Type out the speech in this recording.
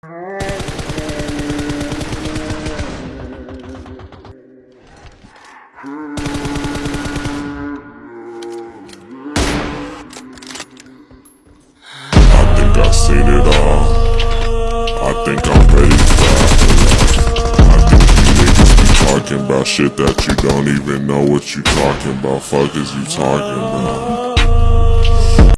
I think I seen it all. I think I'm ready for I think you niggas be talking about shit that you don't even know what you talking about. Fuck is you talking about?